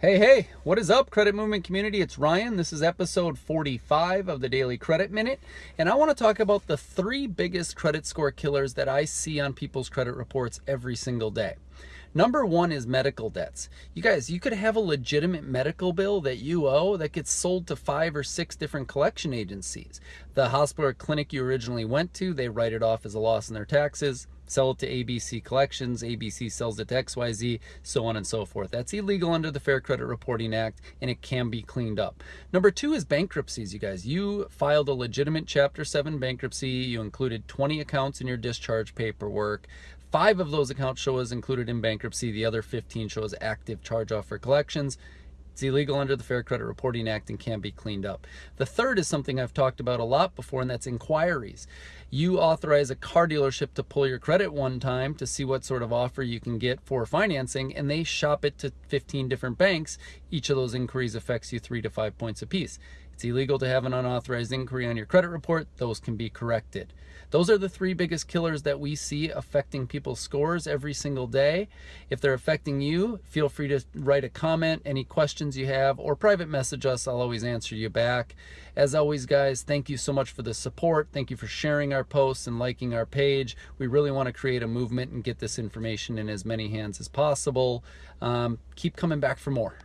Hey, hey, what is up, Credit Movement community? It's Ryan. This is episode 45 of the Daily Credit Minute, and I want to talk about the three biggest credit score killers that I see on people's credit reports every single day. Number one is medical debts. You guys, you could have a legitimate medical bill that you owe that gets sold to five or six different collection agencies. The hospital or clinic you originally went to, they write it off as a loss in their taxes sell it to ABC Collections, ABC sells it to XYZ, so on and so forth. That's illegal under the Fair Credit Reporting Act and it can be cleaned up. Number two is bankruptcies, you guys. You filed a legitimate Chapter 7 bankruptcy, you included 20 accounts in your discharge paperwork. Five of those accounts show as included in bankruptcy, the other 15 show as active charge off for collections. It's illegal under the Fair Credit Reporting Act and can be cleaned up. The third is something I've talked about a lot before, and that's inquiries. You authorize a car dealership to pull your credit one time to see what sort of offer you can get for financing, and they shop it to 15 different banks. Each of those inquiries affects you three to five points apiece. It's illegal to have an unauthorized inquiry on your credit report. Those can be corrected. Those are the three biggest killers that we see affecting people's scores every single day. If they're affecting you, feel free to write a comment, any questions you have, or private message us. I'll always answer you back. As always, guys, thank you so much for the support. Thank you for sharing our posts and liking our page. We really want to create a movement and get this information in as many hands as possible. Um, keep coming back for more.